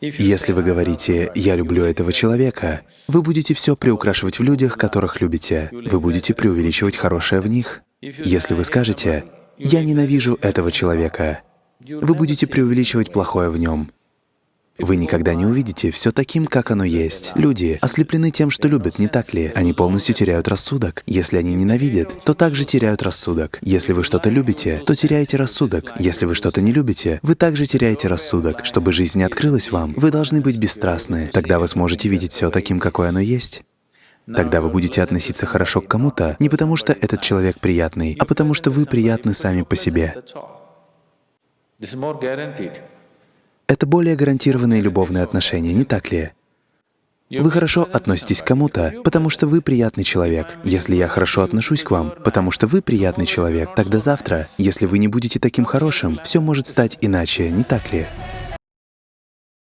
Если вы говорите «я люблю этого человека», вы будете все приукрашивать в людях, которых любите. Вы будете преувеличивать хорошее в них. Если вы скажете «я ненавижу этого человека», вы будете преувеличивать плохое в нем. Вы никогда не увидите все таким, как оно есть. Люди ослеплены тем, что любят, не так ли? Они полностью теряют рассудок. Если они ненавидят, то также теряют рассудок. Если вы что-то любите, то теряете рассудок. Если вы что-то не любите, вы также теряете рассудок. Чтобы жизнь открылась вам, вы должны быть бесстрастны. Тогда вы сможете видеть все таким, какое оно есть. Тогда вы будете относиться хорошо к кому-то не потому, что этот человек приятный, а потому что вы приятны сами по себе. Это более гарантированные любовные отношения, не так ли? Вы хорошо относитесь к кому-то, потому что вы приятный человек. Если я хорошо отношусь к вам, потому что вы приятный человек, тогда завтра, если вы не будете таким хорошим, все может стать иначе, не так ли?